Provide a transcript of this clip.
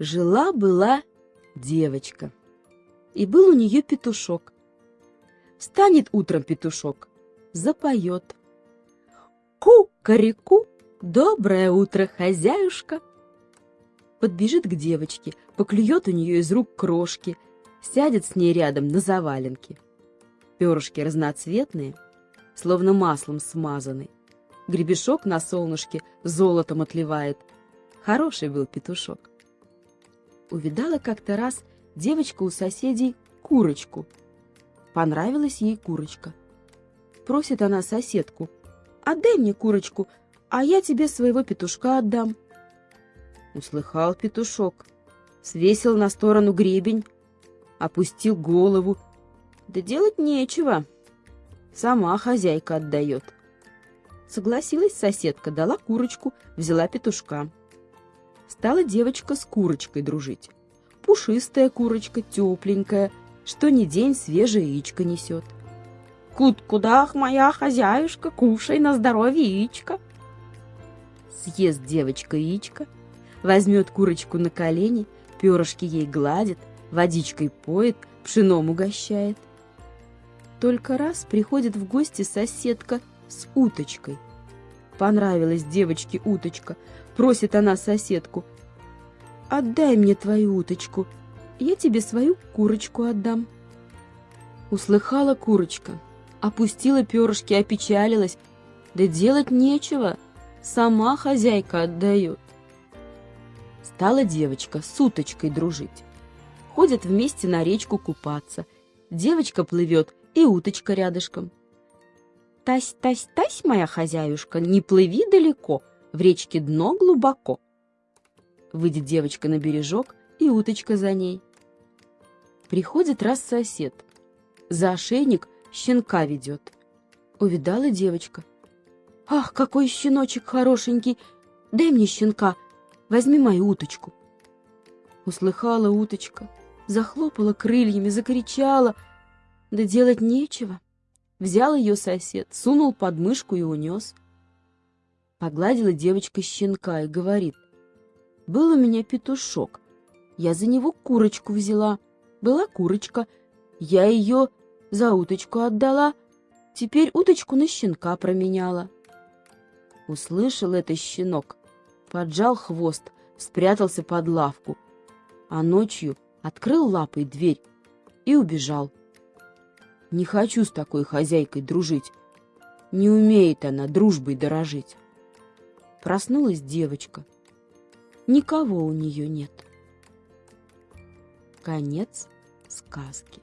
Жила-была девочка, и был у нее петушок. Встанет утром петушок, запоет. Ку-карику, доброе утро, хозяюшка. Подбежит к девочке, поклюет у нее из рук крошки, сядет с ней рядом на заваленке. Перышки разноцветные, словно маслом смазаны. Гребешок на солнышке золотом отливает. Хороший был петушок увидала как-то раз девочка у соседей курочку. Понравилась ей курочка. Просит она соседку, «Отдай мне курочку, а я тебе своего петушка отдам». Услыхал петушок, свесил на сторону гребень, опустил голову. Да делать нечего, сама хозяйка отдает. Согласилась соседка, дала курочку, взяла петушка стала девочка с курочкой дружить. Пушистая курочка, тепленькая, что ни день свежее яичко несет. «Кут-кудах, моя хозяюшка, кушай на здоровье яичко!» Съест девочка яичко, возьмет курочку на колени, перышки ей гладит, водичкой поет, пшеном угощает. Только раз приходит в гости соседка с уточкой. Понравилась девочке уточка, Просит она соседку. «Отдай мне твою уточку, я тебе свою курочку отдам». Услыхала курочка, опустила перышки, опечалилась. Да делать нечего, сама хозяйка отдает. Стала девочка с уточкой дружить. Ходят вместе на речку купаться. Девочка плывет, и уточка рядышком. «Тась, тась, тась, моя хозяюшка, не плыви далеко, в речке дно глубоко. Выйдет девочка на бережок, и уточка за ней. Приходит раз сосед. За ошейник щенка ведет. Увидала девочка. «Ах, какой щеночек хорошенький! Дай мне щенка, возьми мою уточку!» Услыхала уточка, захлопала крыльями, закричала. Да делать нечего. Взял ее сосед, сунул под мышку и унес. Погладила девочка щенка и говорит. «Был у меня петушок. Я за него курочку взяла. Была курочка. Я ее за уточку отдала. Теперь уточку на щенка променяла». Услышал это щенок, поджал хвост, спрятался под лавку, а ночью открыл лапой дверь и убежал. Не хочу с такой хозяйкой дружить. Не умеет она дружбой дорожить. Проснулась девочка. Никого у нее нет. Конец сказки.